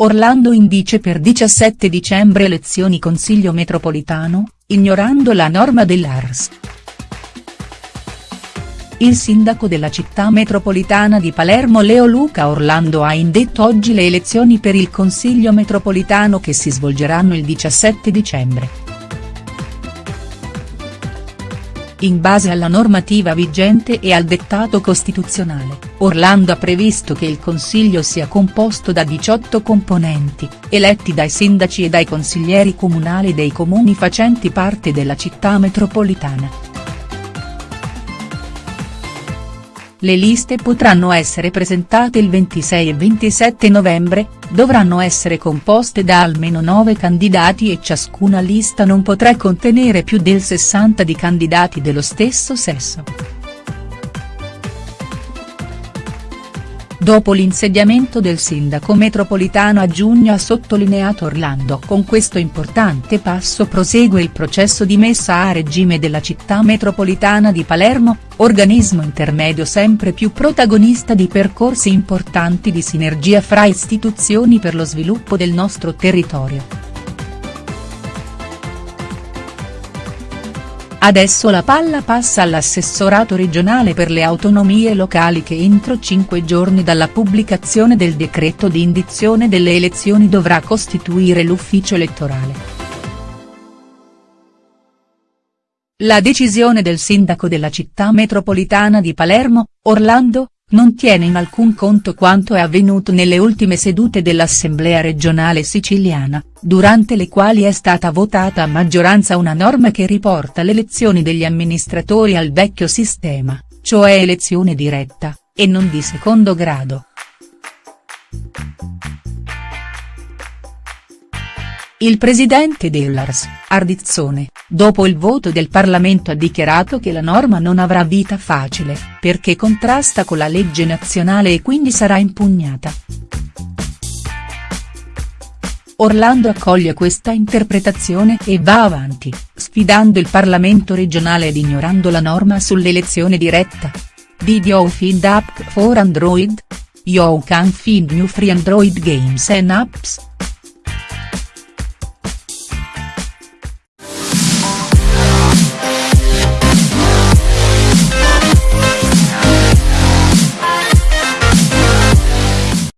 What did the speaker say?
Orlando indice per 17 dicembre elezioni Consiglio metropolitano, ignorando la norma dell'ARS. Il sindaco della città metropolitana di Palermo Leo Luca Orlando ha indetto oggi le elezioni per il Consiglio metropolitano che si svolgeranno il 17 dicembre. In base alla normativa vigente e al dettato costituzionale, Orlando ha previsto che il Consiglio sia composto da 18 componenti, eletti dai sindaci e dai consiglieri comunali dei comuni facenti parte della città metropolitana. Le liste potranno essere presentate il 26 e 27 novembre, dovranno essere composte da almeno 9 candidati e ciascuna lista non potrà contenere più del 60 di candidati dello stesso sesso. Dopo l'insediamento del sindaco metropolitano a giugno ha sottolineato Orlando con questo importante passo prosegue il processo di messa a regime della città metropolitana di Palermo, organismo intermedio sempre più protagonista di percorsi importanti di sinergia fra istituzioni per lo sviluppo del nostro territorio. Adesso la palla passa all'assessorato regionale per le autonomie locali che entro cinque giorni dalla pubblicazione del decreto di indizione delle elezioni dovrà costituire l'ufficio elettorale. La decisione del sindaco della città metropolitana di Palermo, Orlando, non tiene in alcun conto quanto è avvenuto nelle ultime sedute dell'Assemblea regionale siciliana, durante le quali è stata votata a maggioranza una norma che riporta l'elezione degli amministratori al vecchio sistema, cioè elezione diretta, e non di secondo grado. Il presidente dell'Ars, Ardizzone, dopo il voto del Parlamento ha dichiarato che la norma non avrà vita facile, perché contrasta con la legge nazionale e quindi sarà impugnata. Orlando accoglie questa interpretazione e va avanti, sfidando il Parlamento regionale ed ignorando la norma sull'elezione diretta. Video feed app for Android? You can find new free Android games and apps.